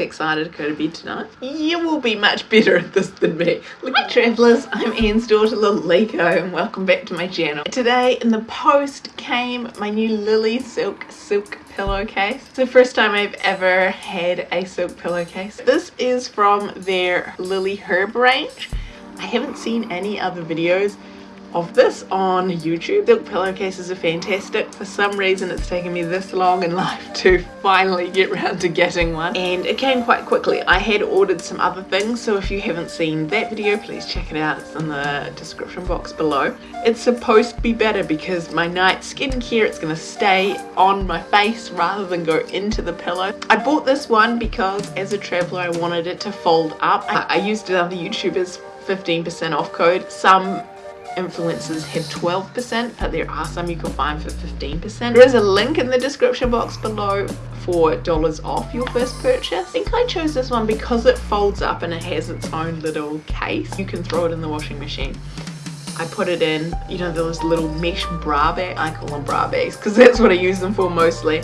excited to go to bed tonight. You will be much better at this than me. Look travellers, I'm Anne's daughter Little Liko and welcome back to my channel. Today in the post came my new Lily Silk Silk pillowcase. It's the first time I've ever had a silk pillowcase. This is from their Lily Herb range. I haven't seen any other videos of this on YouTube. Silk pillowcases are fantastic. For some reason it's taken me this long in life to finally get around to getting one and it came quite quickly. I had ordered some other things so if you haven't seen that video please check it out. It's in the description box below. It's supposed to be better because my night skincare it's going to stay on my face rather than go into the pillow. I bought this one because as a traveller I wanted it to fold up. I, I used another YouTubers 15% off code. Some influencers have 12% but there are some you can find for 15%. There is a link in the description box below for dollars off your first purchase. I think I chose this one because it folds up and it has its own little case. You can throw it in the washing machine. I put it in, you know, those little mesh bra bags. I call them bra bags because that's what I use them for mostly.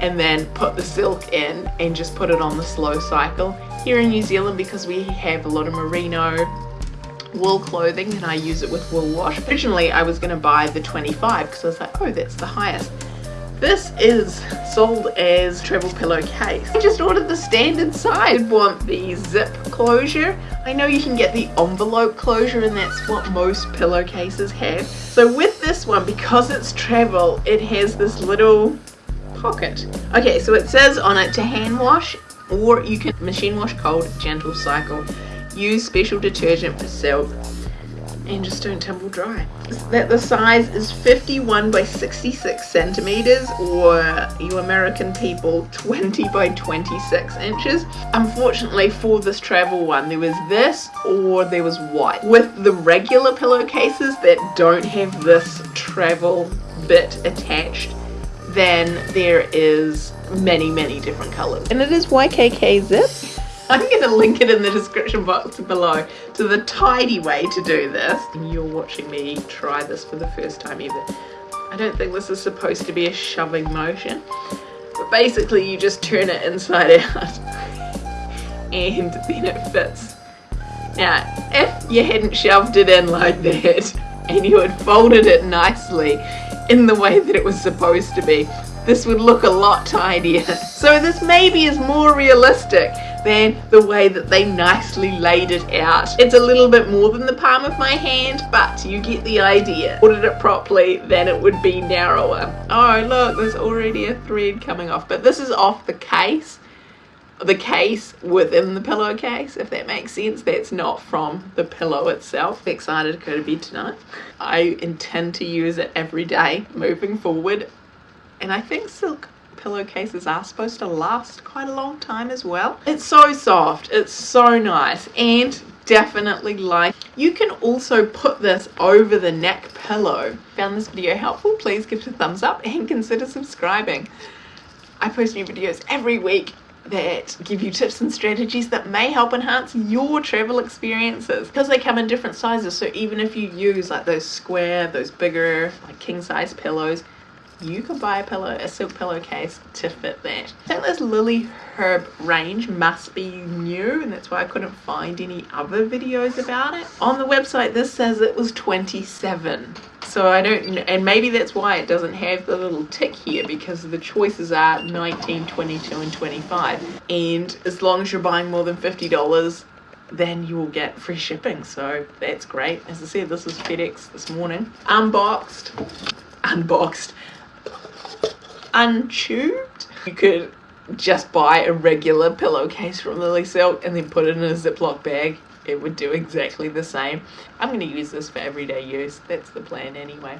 And then put the silk in and just put it on the slow cycle. Here in New Zealand, because we have a lot of merino wool clothing and I use it with wool wash. Originally I was going to buy the 25 because I was like, oh that's the highest. This is sold as travel pillowcase. I just ordered the standard size. I want the zip closure. I know you can get the envelope closure and that's what most pillowcases have. So with this one, because it's travel, it has this little pocket. Okay, so it says on it to hand wash or you can machine wash cold, gentle cycle. Use special detergent for silk and just don't tumble dry. That the size is 51 by 66 centimeters or you American people 20 by 26 inches. Unfortunately for this travel one there was this or there was white. With the regular pillowcases that don't have this travel bit attached then there is many many different colors and it is YKK zip I'm going to link it in the description box below to the tidy way to do this. You're watching me try this for the first time ever. I don't think this is supposed to be a shoving motion. But basically you just turn it inside out and then it fits. Now, if you hadn't shoved it in like that and you had folded it nicely in the way that it was supposed to be, this would look a lot tidier. So this maybe is more realistic than the way that they nicely laid it out. It's a little bit more than the palm of my hand, but you get the idea. Ordered it properly, then it would be narrower. Oh, look, there's already a thread coming off, but this is off the case the case within the pillowcase if that makes sense that's not from the pillow itself excited to go to bed tonight i intend to use it every day moving forward and i think silk pillowcases are supposed to last quite a long time as well. It's so soft, it's so nice and definitely like. You can also put this over the neck pillow. Found this video helpful? Please give it a thumbs up and consider subscribing. I post new videos every week that give you tips and strategies that may help enhance your travel experiences because they come in different sizes so even if you use like those square those bigger like king size pillows you could buy a pillow, a silk pillowcase to fit that. I think this Lily Herb range must be new and that's why I couldn't find any other videos about it. On the website this says it was 27 so I don't and maybe that's why it doesn't have the little tick here because the choices are 19 22 and 25 and as long as you're buying more than $50 then you will get free shipping. So that's great. As I said this was FedEx this morning. Unboxed. Unboxed untubed. You could just buy a regular pillowcase from Lily Silk and then put it in a Ziploc bag. It would do exactly the same. I'm going to use this for everyday use. That's the plan anyway.